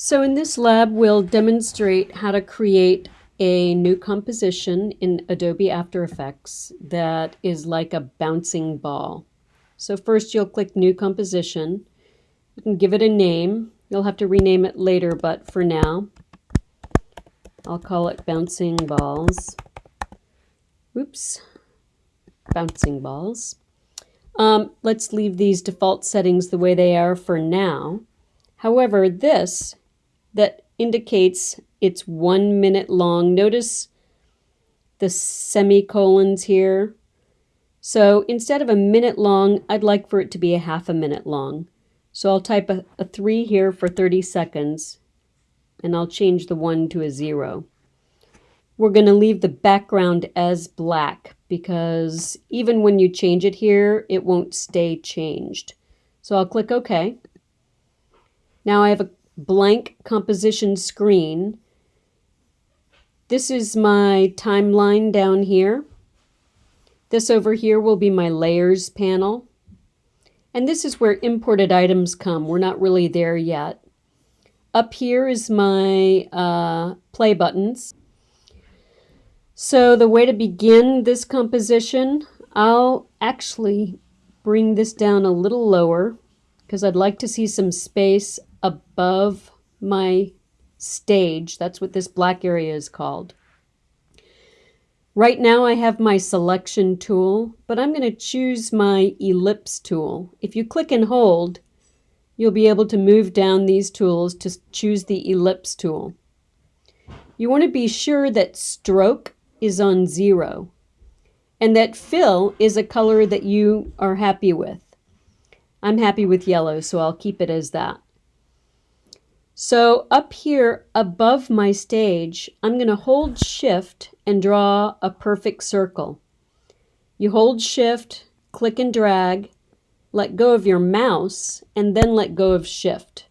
So in this lab, we'll demonstrate how to create a new composition in Adobe After Effects that is like a bouncing ball. So first you'll click New Composition. You can give it a name. You'll have to rename it later, but for now, I'll call it Bouncing Balls. Oops, Bouncing Balls. Um, let's leave these default settings the way they are for now. However, this that indicates it's one minute long. Notice the semicolons here. So instead of a minute long, I'd like for it to be a half a minute long. So I'll type a, a 3 here for 30 seconds, and I'll change the 1 to a 0. We're going to leave the background as black because even when you change it here, it won't stay changed. So I'll click OK. Now I have a blank composition screen. This is my timeline down here. This over here will be my layers panel. And this is where imported items come. We're not really there yet. Up here is my uh, play buttons. So the way to begin this composition, I'll actually bring this down a little lower because I'd like to see some space above my stage. That's what this black area is called. Right now I have my selection tool, but I'm going to choose my ellipse tool. If you click and hold, you'll be able to move down these tools to choose the ellipse tool. You want to be sure that stroke is on zero and that fill is a color that you are happy with. I'm happy with yellow, so I'll keep it as that. So up here above my stage, I'm going to hold shift and draw a perfect circle. You hold shift, click and drag, let go of your mouse, and then let go of shift.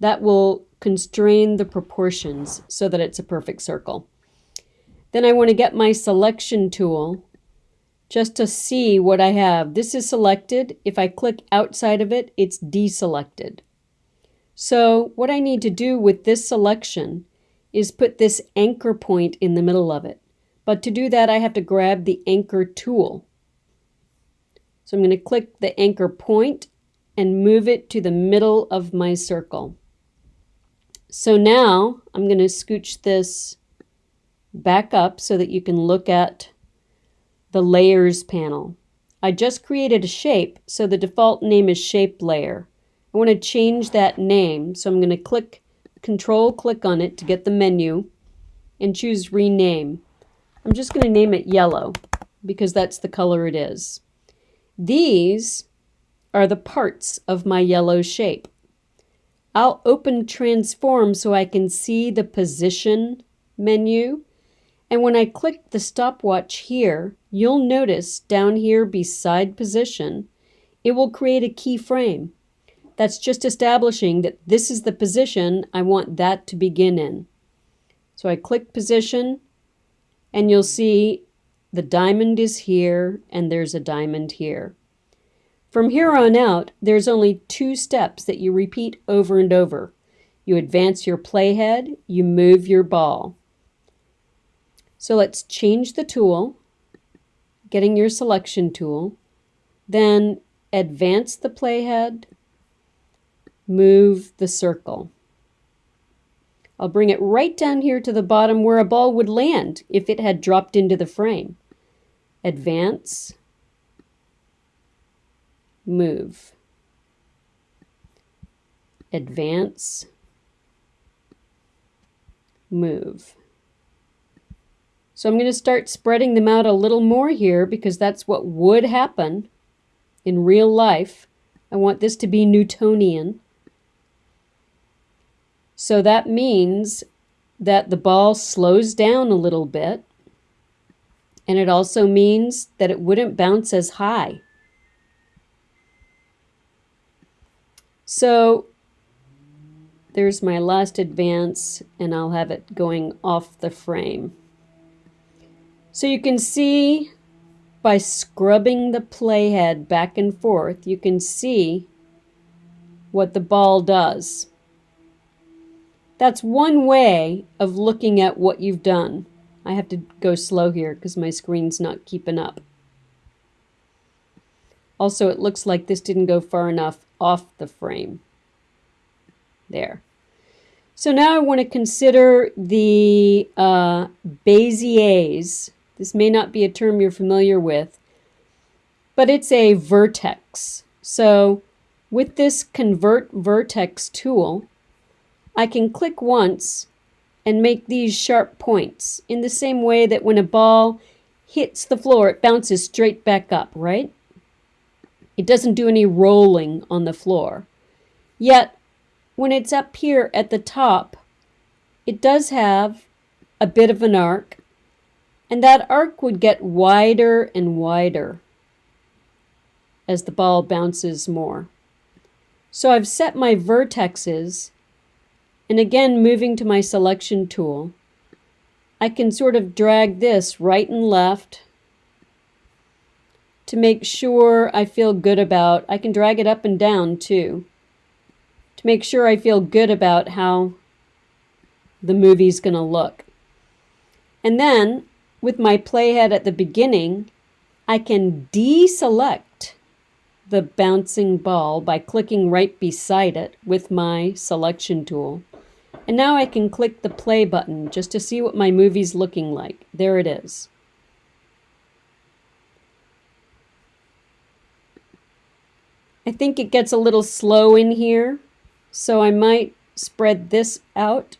That will constrain the proportions so that it's a perfect circle. Then I want to get my selection tool just to see what I have. This is selected. If I click outside of it, it's deselected. So what I need to do with this selection is put this anchor point in the middle of it. But to do that, I have to grab the anchor tool. So I'm going to click the anchor point and move it to the middle of my circle. So now I'm going to scooch this back up so that you can look at the layers panel. I just created a shape, so the default name is shape layer. I want to change that name, so I'm going to click control click on it to get the menu and choose rename. I'm just going to name it yellow because that's the color it is. These are the parts of my yellow shape. I'll open transform so I can see the position menu. And when I click the stopwatch here, you'll notice down here beside position, it will create a keyframe. That's just establishing that this is the position I want that to begin in. So I click position and you'll see the diamond is here and there's a diamond here. From here on out, there's only two steps that you repeat over and over. You advance your playhead, you move your ball. So let's change the tool, getting your selection tool, then advance the playhead, move the circle. I'll bring it right down here to the bottom where a ball would land if it had dropped into the frame. Advance, move. Advance, move. So I'm going to start spreading them out a little more here because that's what would happen in real life. I want this to be Newtonian. So that means that the ball slows down a little bit. And it also means that it wouldn't bounce as high. So there's my last advance and I'll have it going off the frame. So you can see by scrubbing the playhead back and forth, you can see what the ball does. That's one way of looking at what you've done. I have to go slow here because my screen's not keeping up. Also, it looks like this didn't go far enough off the frame. There. So now I want to consider the uh, Béziers. This may not be a term you're familiar with, but it's a vertex. So with this Convert Vertex tool, I can click once and make these sharp points in the same way that when a ball hits the floor, it bounces straight back up, right? It doesn't do any rolling on the floor. Yet, when it's up here at the top, it does have a bit of an arc, and that arc would get wider and wider as the ball bounces more. So I've set my vertexes, and again moving to my selection tool, I can sort of drag this right and left to make sure I feel good about, I can drag it up and down too, to make sure I feel good about how the movie's going to look. And then with my playhead at the beginning, I can deselect the bouncing ball by clicking right beside it with my selection tool. And now I can click the play button just to see what my movie's looking like. There it is. I think it gets a little slow in here, so I might spread this out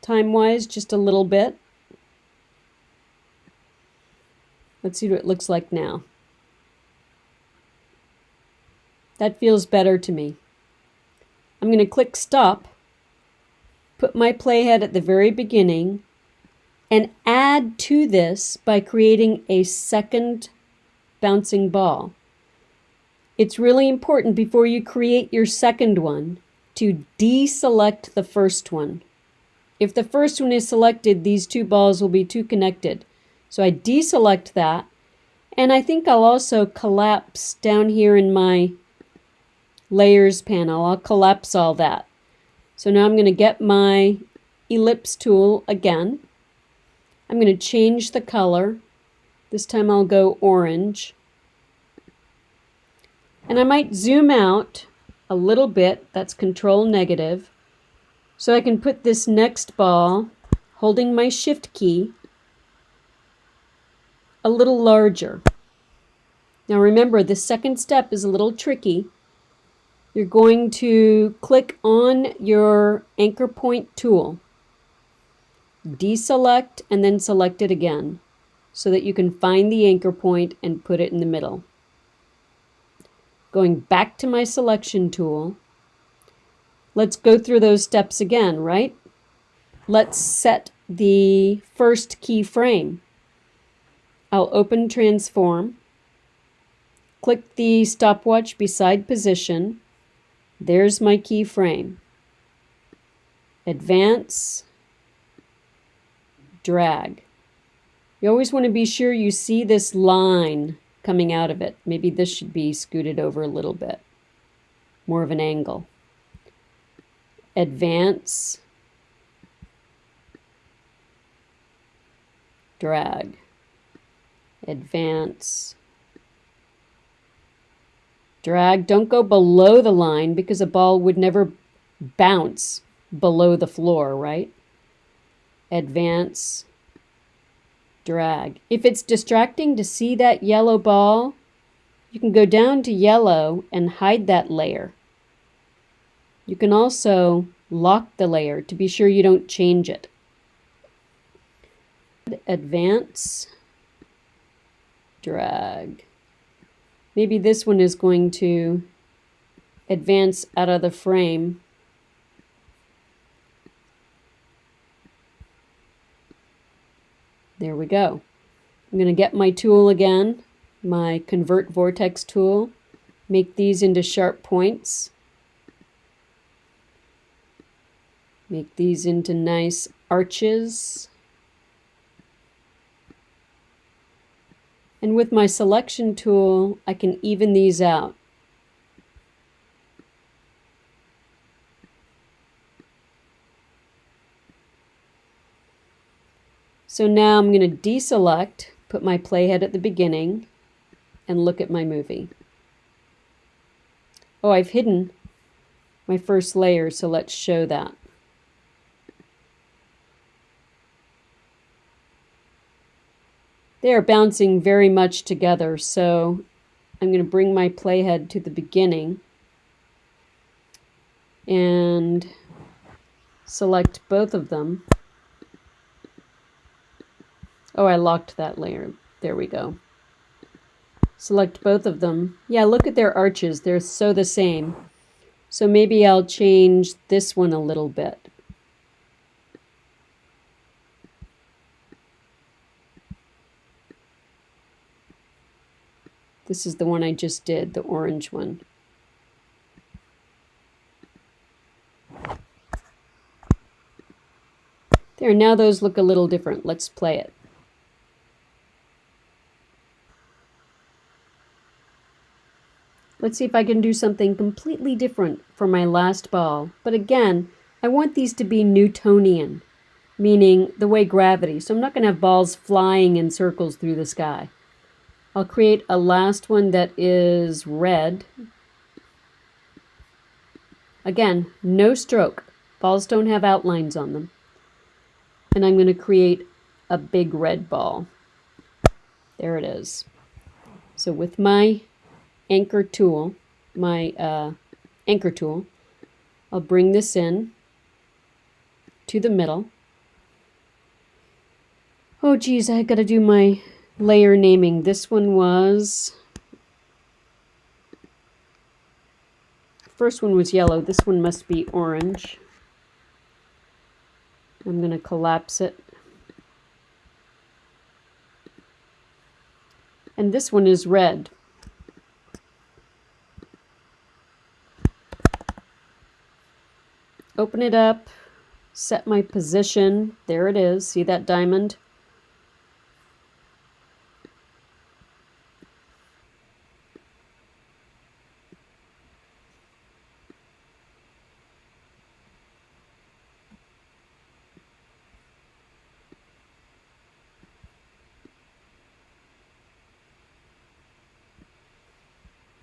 time-wise just a little bit. Let's see what it looks like now. That feels better to me. I'm going to click stop, put my playhead at the very beginning, and add to this by creating a second bouncing ball. It's really important before you create your second one to deselect the first one. If the first one is selected, these two balls will be too connected. So I deselect that. And I think I'll also collapse down here in my layers panel. I'll collapse all that. So now I'm going to get my ellipse tool again. I'm going to change the color. This time I'll go orange. And I might zoom out a little bit, that's control negative, so I can put this next ball, holding my shift key, a little larger. Now remember, the second step is a little tricky. You're going to click on your anchor point tool, deselect, and then select it again so that you can find the anchor point and put it in the middle. Going back to my selection tool, let's go through those steps again, right? Let's set the first keyframe. I'll open transform, click the stopwatch beside position. There's my keyframe. Advance, drag. You always want to be sure you see this line coming out of it. Maybe this should be scooted over a little bit, more of an angle. Advance, drag, advance, drag. Don't go below the line because a ball would never bounce below the floor, right? Advance, drag. If it's distracting to see that yellow ball, you can go down to yellow and hide that layer. You can also lock the layer to be sure you don't change it. Advance, drag. Maybe this one is going to advance out of the frame There we go. I'm going to get my tool again, my Convert Vertex tool, make these into sharp points, make these into nice arches. And with my selection tool, I can even these out. So now I'm going to deselect, put my playhead at the beginning, and look at my movie. Oh, I've hidden my first layer, so let's show that. They are bouncing very much together, so I'm going to bring my playhead to the beginning and select both of them. Oh, I locked that layer. There we go. Select both of them. Yeah, look at their arches. They're so the same. So maybe I'll change this one a little bit. This is the one I just did, the orange one. There, now those look a little different. Let's play it. Let's see if I can do something completely different for my last ball. But again, I want these to be Newtonian, meaning the way gravity. So I'm not going to have balls flying in circles through the sky. I'll create a last one that is red. Again, no stroke. Balls don't have outlines on them. And I'm going to create a big red ball. There it is. So with my anchor tool, my uh, anchor tool. I'll bring this in to the middle. Oh geez, I gotta do my layer naming. This one was, first one was yellow. This one must be orange. I'm gonna collapse it. And this one is red. open it up, set my position. There it is. See that diamond?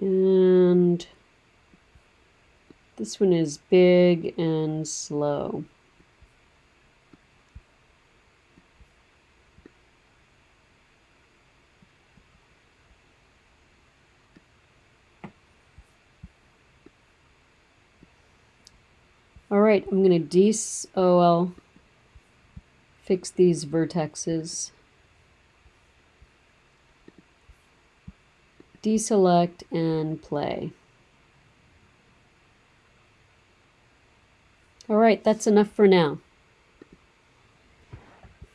And this one is big and slow. All right, I'm going to des oh well, fix these vertexes. Deselect and play. All right, that's enough for now.